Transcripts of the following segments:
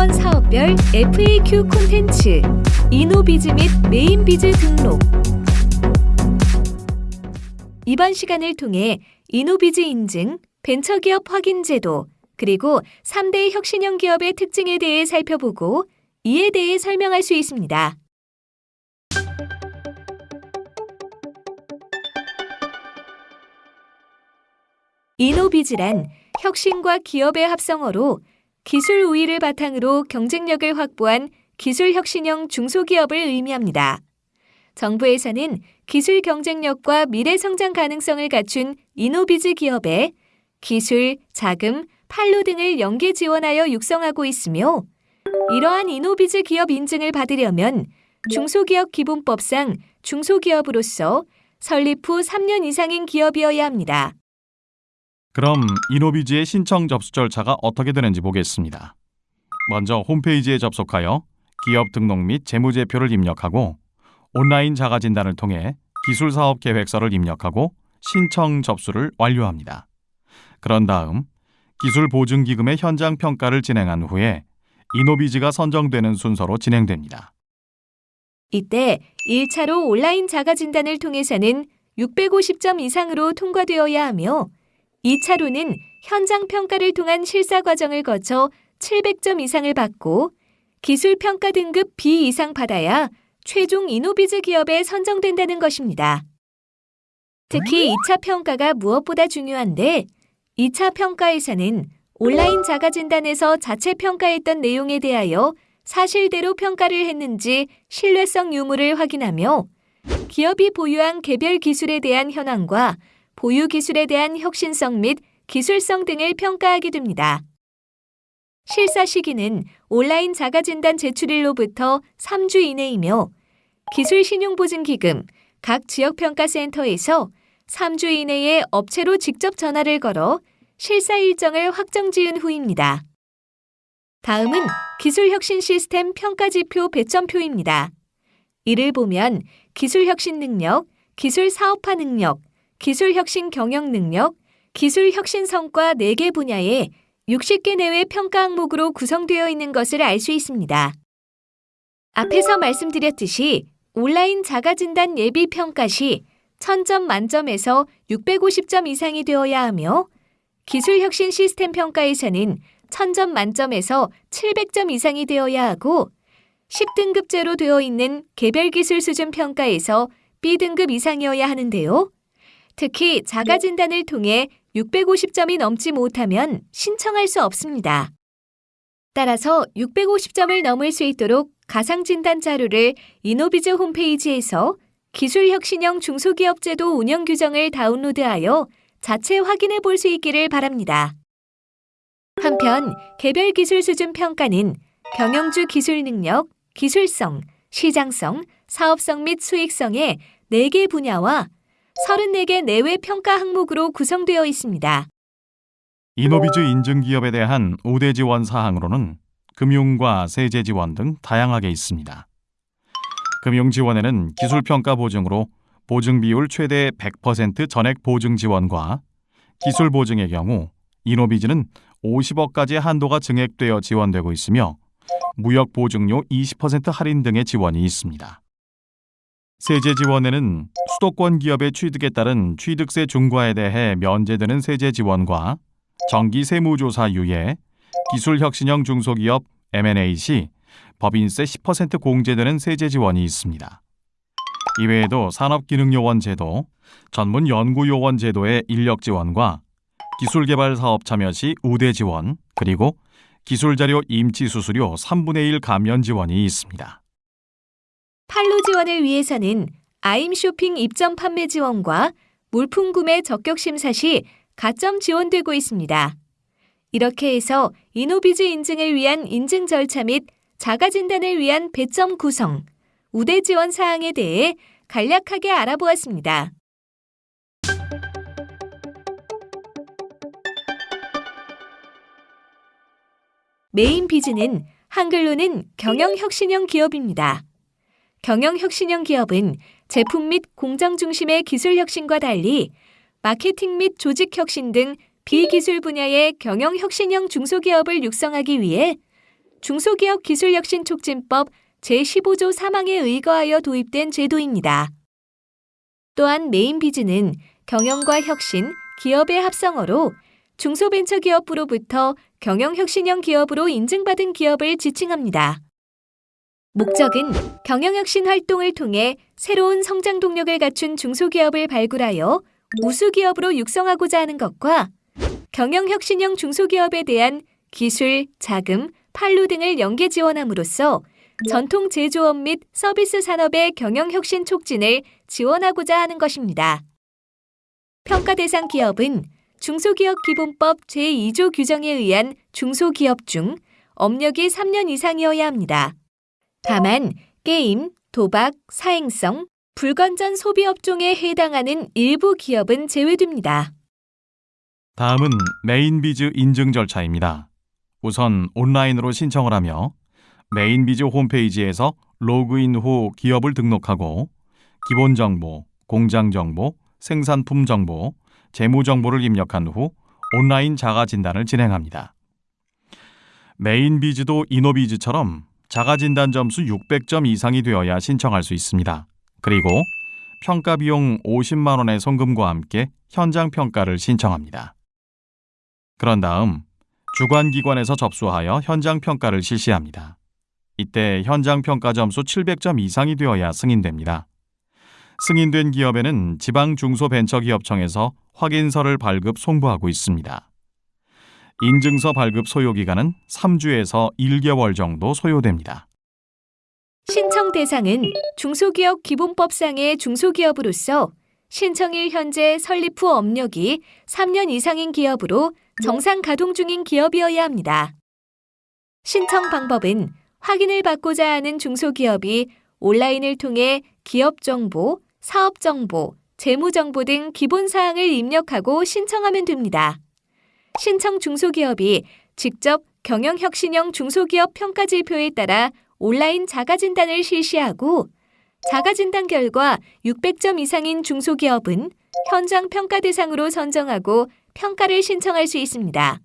지원 사업별 FAQ 콘텐츠, 이노비즈 및 메인비즈 등록. 이번 시간을 통해 이노비즈 인증, 벤처기업 확인 제도, 그리고 3대 혁신형 기업의 특징에 대해 살펴보고 이에 대해 설명할 수 있습니다. 이노비즈란 혁신과 기업의 합성어로 기술 우위를 바탕으로 경쟁력을 확보한 기술 혁신형 중소기업을 의미합니다. 정부에서는 기술 경쟁력과 미래 성장 가능성을 갖춘 이노비즈 기업에 기술, 자금, 판로 등을 연계 지원하여 육성하고 있으며 이러한 이노비즈 기업 인증을 받으려면 중소기업 기본법상 중소기업으로서 설립 후 3년 이상인 기업이어야 합니다. 그럼 이노비즈의 신청 접수 절차가 어떻게 되는지 보겠습니다. 먼저 홈페이지에 접속하여 기업 등록 및 재무제표를 입력하고 온라인 자가 진단을 통해 기술 사업 계획서를 입력하고 신청 접수를 완료합니다. 그런 다음 기술 보증 기금의 현장 평가를 진행한 후에 이노비즈가 선정되는 순서로 진행됩니다. 이때 1차로 온라인 자가 진단을 통해서는 650점 이상으로 통과되어야 하며 2차로는 현장 평가를 통한 실사 과정을 거쳐 700점 이상을 받고 기술 평가 등급 B 이상 받아야 최종 이노비즈 기업에 선정된다는 것입니다. 특히 2차 평가가 무엇보다 중요한데 2차 평가에서는 온라인 자가 진단에서 자체 평가했던 내용에 대하여 사실대로 평가를 했는지 신뢰성 유무를 확인하며 기업이 보유한 개별 기술에 대한 현황과 보유 기술에 대한 혁신성 및 기술성 등을 평가하게 됩니다. 실사 시기는 온라인 자가진단 제출일로부터 3주 이내이며 기술 신용보증기금 각 지역평가센터에서 3주 이내에 업체로 직접 전화를 걸어 실사 일정을 확정 지은 후입니다. 다음은 기술혁신 시스템 평가지표 배점표입니다. 이를 보면 기술혁신 능력, 기술 사업화 능력, 기술혁신 경영 능력, 기술혁신 성과 4개 분야에 60개 내외 평가 항목으로 구성되어 있는 것을 알 수 있습니다. 앞에서 말씀드렸듯이 온라인 자가진단 예비 평가 시 1000점 만점에서 650점 이상이 되어야 하며 기술혁신 시스템 평가에서는 1000점 만점에서 700점 이상이 되어야 하고 10등급제로 되어 있는 개별기술 수준 평가에서 B등급 이상이어야 하는데요. 특히 자가진단을 통해 650점이 넘지 못하면 신청할 수 없습니다. 따라서 650점을 넘을 수 있도록 가상진단 자료를 이노비즈 홈페이지에서 기술혁신형 중소기업제도 운영 규정을 다운로드하여 자체 확인해 볼 수 있기를 바랍니다. 한편 개별 기술 수준 평가는 경영주 기술 능력, 기술성, 시장성, 사업성 및 수익성의 4개 분야와 34개 내외 평가 항목으로 구성되어 있습니다. 이노비즈 인증 기업에 대한 우대 지원 사항으로는 금융과 세제 지원 등 다양하게 있습니다. 금융 지원에는 기술 평가 보증으로 보증 비율 최대 100% 전액 보증 지원과 기술 보증의 경우 이노비즈는 50억까지 한도가 증액되어 지원되고 있으며 무역 보증료 20% 할인 등의 지원이 있습니다. 세제 지원에는 수도권 기업의 취득에 따른 취득세 중과에 대해 면제되는 세제 지원과 정기 세무조사 유예, 기술혁신형 중소기업 M&A 시 법인세 10% 공제되는 세제 지원이 있습니다. 이외에도 산업기능요원 제도, 전문 연구요원 제도의 인력 지원과 기술개발 사업 참여 시 우대 지원, 그리고 기술자료 임치 수수료 3분의 1 감면 지원이 있습니다. 판로 지원을 위해서는 아임 쇼핑 입점 판매 지원과 물품 구매 적격 심사 시 가점 지원되고 있습니다. 이렇게 해서 이노비즈 인증을 위한 인증 절차 및 자가 진단을 위한 배점 구성, 우대 지원 사항에 대해 간략하게 알아보았습니다. 메인 비즈는 한글로는 경영혁신형 기업입니다. 경영혁신형 기업은 제품 및 공정 중심의 기술혁신과 달리 마케팅 및 조직혁신 등 비기술 분야의 경영혁신형 중소기업을 육성하기 위해 중소기업 기술혁신 촉진법 제15조 3항에 의거하여 도입된 제도입니다. 또한 메인비즈는 경영과 혁신, 기업의 합성어로 중소벤처기업부로부터 경영혁신형 기업으로 인증받은 기업을 지칭합니다. 목적은 경영혁신 활동을 통해 새로운 성장 동력을 갖춘 중소기업을 발굴하여 우수기업으로 육성하고자 하는 것과 경영혁신형 중소기업에 대한 기술, 자금, 판로 등을 연계 지원함으로써 전통 제조업 및 서비스 산업의 경영혁신 촉진을 지원하고자 하는 것입니다. 평가 대상 기업은 중소기업 기본법 제2조 규정에 의한 중소기업 중 업력이 3년 이상이어야 합니다. 다만 게임, 도박, 사행성, 불건전 소비 업종에 해당하는 일부 기업은 제외됩니다. 다음은 메인비즈 인증 절차입니다. 우선 온라인으로 신청을 하며 메인비즈 홈페이지에서 로그인 후 기업을 등록하고 기본 정보, 공장 정보, 생산품 정보, 재무 정보를 입력한 후 온라인 자가 진단을 진행합니다. 메인비즈도 이노비즈처럼 자가 진단 점수 600점 이상이 되어야 신청할 수 있습니다. 그리고 평가 비용 50만 원의 송금과 함께 현장 평가를 신청합니다. 그런 다음 주관 기관에서 접수하여 현장 평가를 실시합니다. 이때 현장 평가 점수 700점 이상이 되어야 승인됩니다. 승인된 기업에는 지방 중소벤처기업청에서 확인서를 발급 송부하고 있습니다. 인증서 발급 소요 기간은 3주에서 1개월 정도 소요됩니다. 신청 대상은 중소기업 기본법상의 중소기업으로서 신청일 현재 설립 후 업력이 3년 이상인 기업으로 정상 가동 중인 기업이어야 합니다. 신청 방법은 확인을 받고자 하는 중소기업이 온라인을 통해 기업 정보, 사업 정보, 재무 정보 등 기본 사항을 입력하고 신청하면 됩니다. 신청 중소기업이 직접 경영혁신형 중소기업 평가지표에 따라 온라인 자가진단을 실시하고 자가진단 결과 600점 이상인 중소기업은 현장 평가 대상으로 선정하고 평가를 신청할 수 있습니다.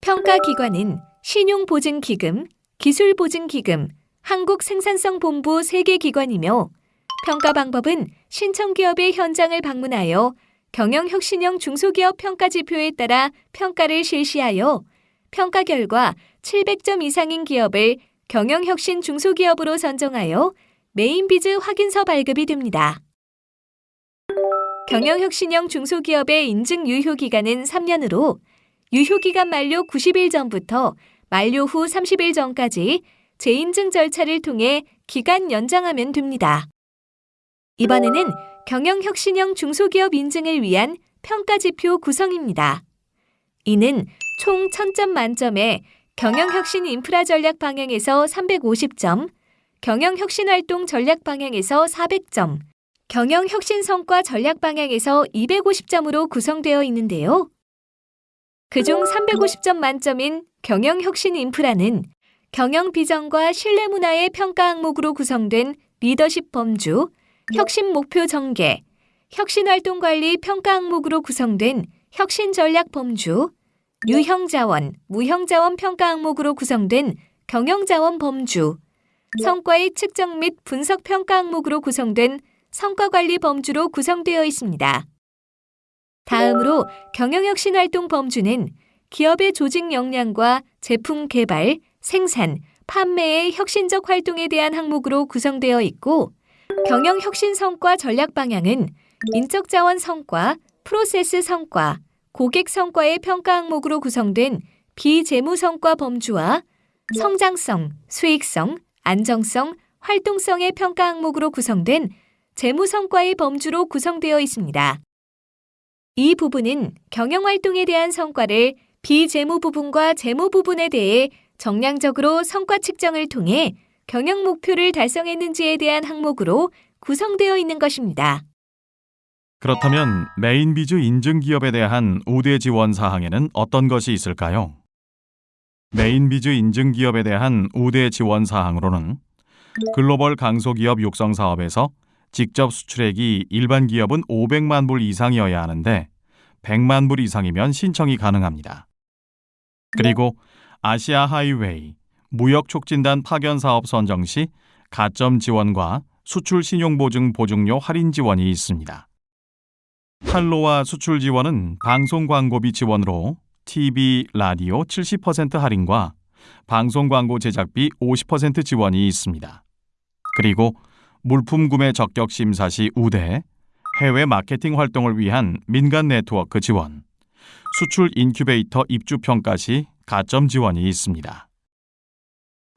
평가 기관은 신용보증기금, 기술보증기금, 한국생산성본부 3개 기관이며 평가 방법은 신청기업의 현장을 방문하여 경영혁신형 중소기업 평가지표에 따라 평가를 실시하여 평가 결과 700점 이상인 기업을 경영혁신 중소기업으로 선정하여 메인비즈 확인서 발급이 됩니다. 경영혁신형 중소기업의 인증 유효기간은 3년으로 유효기간 만료 90일 전부터 만료 후 30일 전까지 재인증 절차를 통해 기간 연장하면 됩니다. 이번에는 경영혁신형 중소기업 인증을 위한 평가지표 구성입니다. 이는 총 1000점 만점에 경영혁신 인프라 전략 방향에서 350점, 경영혁신 활동 전략 방향에서 400점, 경영혁신 성과 전략 방향에서 250점으로 구성되어 있는데요. 그중 350점 만점인 경영혁신 인프라는 경영 비전과 신뢰 문화의 평가 항목으로 구성된 리더십 범주, 혁신 목표 전개, 혁신 활동 관리 평가 항목으로 구성된 혁신 전략 범주, 유형 자원, 무형 자원 평가 항목으로 구성된 경영 자원 범주, 성과의 측정 및 분석 평가 항목으로 구성된 성과 관리 범주로 구성되어 있습니다. 다음으로 경영혁신 활동 범주는 기업의 조직 역량과 제품 개발, 생산, 판매의 혁신적 활동에 대한 항목으로 구성되어 있고 경영혁신 성과 전략 방향은 인적 자원 성과, 프로세스 성과, 고객 성과의 평가 항목으로 구성된 비재무 성과 범주와 성장성, 수익성, 안정성, 활동성의 평가 항목으로 구성된 재무 성과의 범주로 구성되어 있습니다. 이 부분은 경영 활동에 대한 성과를 비재무 부분과 재무 부분에 대해 정량적으로 성과 측정을 통해 경영 목표를 달성했는지에 대한 항목으로 구성되어 있는 것입니다. 그렇다면 메인 비즈 인증 기업에 대한 우대 지원 사항에는 어떤 것이 있을까요? 메인 비즈 인증 기업에 대한 우대 지원 사항으로는 글로벌 강소기업 육성 사업에서 직접 수출액이 일반 기업은 500만 불 이상이어야 하는데 100만 불 이상이면 신청이 가능합니다. 그리고 아시아 하이웨이, 무역촉진단 파견 사업 선정 시 가점 지원과 수출 신용 보증 보증료 할인 지원이 있습니다. 판로와 수출 지원은 방송 광고비 지원으로 TV, 라디오 70% 할인과 방송 광고 제작비 50% 지원이 있습니다. 그리고 물품 구매 적격 심사 시 우대, 해외 마케팅 활동을 위한 민간 네트워크 지원, 수출 인큐베이터 입주 평가 시 가점 지원이 있습니다.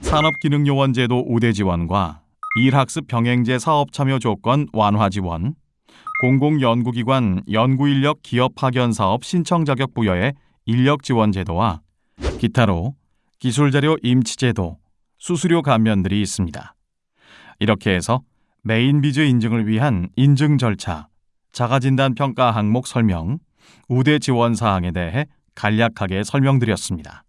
산업기능요원 제도 우대 지원과 일학습 병행제 사업 참여 조건 완화 지원, 공공연구기관 연구인력 기업 파견 사업 신청 자격 부여의 인력 지원 제도와 기타로 기술자료 임치 제도, 수수료 감면들이 있습니다. 이렇게 해서 메인 비즈 인증을 위한 인증 절차, 자가진단 평가 항목 설명, 우대 지원 사항에 대해 간략하게 설명드렸습니다.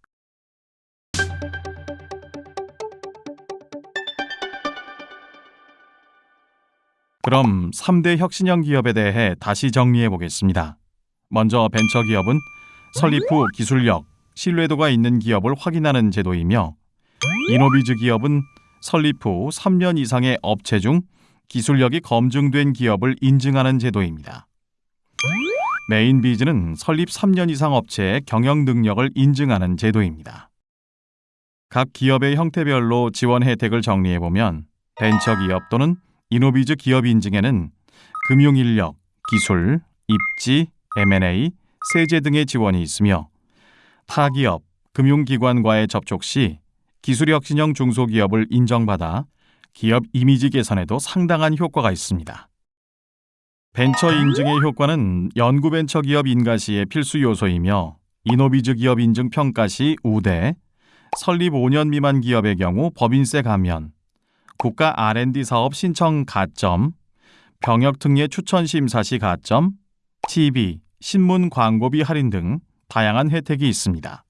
그럼 3대 혁신형 기업에 대해 다시 정리해 보겠습니다. 먼저 벤처 기업은 설립 후 기술력, 신뢰도가 있는 기업을 확인하는 제도이며 이노비즈 기업은 설립 후 3년 이상의 업체 중 기술력이 검증된 기업을 인증하는 제도입니다. 메인 비즈는 설립 3년 이상 업체의 경영 능력을 인증하는 제도입니다. 각 기업의 형태별로 지원 혜택을 정리해 보면 벤처 기업 또는 이노비즈 기업 인증에는 금융 인력, 기술, 입지, M&A, 세제 등의 지원이 있으며 타 기업, 금융기관과의 접촉 시 기술혁신형 중소기업을 인정받아 기업 이미지 개선에도 상당한 효과가 있습니다. 벤처 인증의 효과는 연구벤처 기업 인가 시의 필수 요소이며 이노비즈 기업 인증 평가 시 우대, 설립 5년 미만 기업의 경우 법인세 감면, 국가 R&D 사업 신청 가점, 병역 특례 추천 심사 시 가점, TV, 신문 광고비 할인 등 다양한 혜택이 있습니다.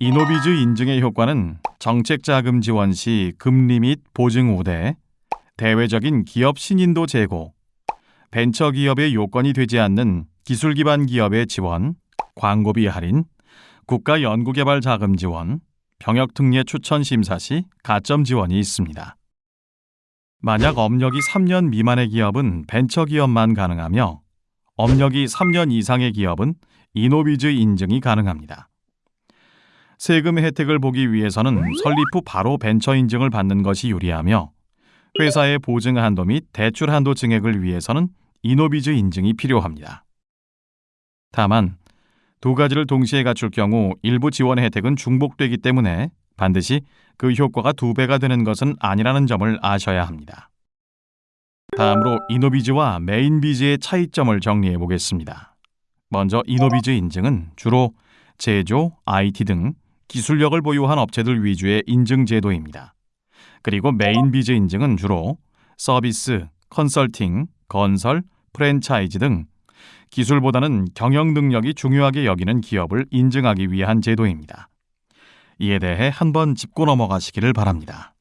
이노비즈 인증의 효과는 정책 자금 지원 시 금리 및 보증 우대, 대외적인 기업 신인도 제고, 벤처 기업의 요건이 되지 않는 기술 기반 기업의 지원, 광고비 할인, 국가 연구개발 자금 지원, 병역 특례 추천 심사 시 가점 지원이 있습니다. 만약 업력이 3년 미만의 기업은 벤처 기업만 가능하며 업력이 3년 이상의 기업은 이노비즈 인증이 가능합니다. 세금 혜택을 보기 위해서는 설립 후 바로 벤처 인증을 받는 것이 유리하며 회사의 보증 한도 및 대출 한도 증액을 위해서는 이노비즈 인증이 필요합니다. 다만 두 가지를 동시에 갖출 경우 일부 지원 혜택은 중복되기 때문에 반드시 그 효과가 두 배가 되는 것은 아니라는 점을 아셔야 합니다. 다음으로 이노비즈와 메인비즈의 차이점을 정리해 보겠습니다. 먼저 이노비즈 인증은 주로 제조, IT 등 기술력을 보유한 업체들 위주의 인증 제도입니다. 그리고 메인비즈 인증은 주로 서비스, 컨설팅, 건설, 프랜차이즈 등 기술보다는 경영 능력이 중요하게 여기는 기업을 인증하기 위한 제도입니다. 이에 대해 한번 짚고 넘어가시기를 바랍니다.